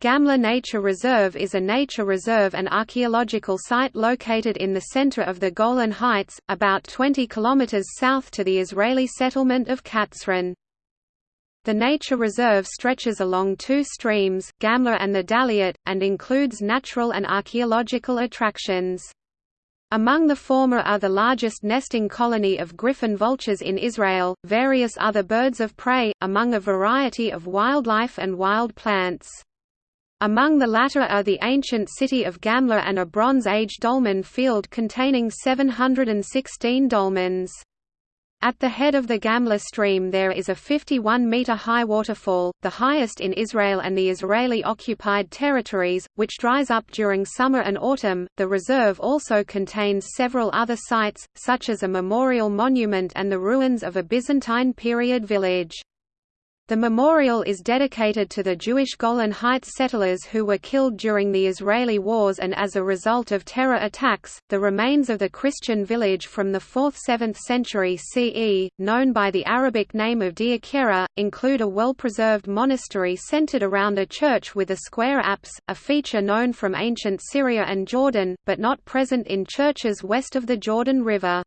Gamla Nature Reserve is a nature reserve and archaeological site located in the center of the Golan Heights, about 20 kilometers south to the Israeli settlement of Katzrin. The nature reserve stretches along two streams, Gamla and the Daliot, and includes natural and archaeological attractions. Among the former are the largest nesting colony of griffon vultures in Israel, various other birds of prey, among a variety of wildlife and wild plants. Among the latter are the ancient city of Gamla and a Bronze Age dolmen field containing 716 dolmens. At the head of the Gamla stream there is a 51-metre high waterfall, the highest in Israel and the Israeli-occupied territories, which dries up during summer and autumn. The reserve also contains several other sites, such as a memorial monument and the ruins of a Byzantine period village. The memorial is dedicated to the Jewish Golan Heights settlers who were killed during the Israeli wars and as a result of terror attacks. The remains of the Christian village from the 4th–7th century CE, known by the Arabic name of Deir Qeruh, include a well-preserved monastery centered around a church with a square apse, a feature known from ancient Syria and Jordan, but not present in churches west of the Jordan River.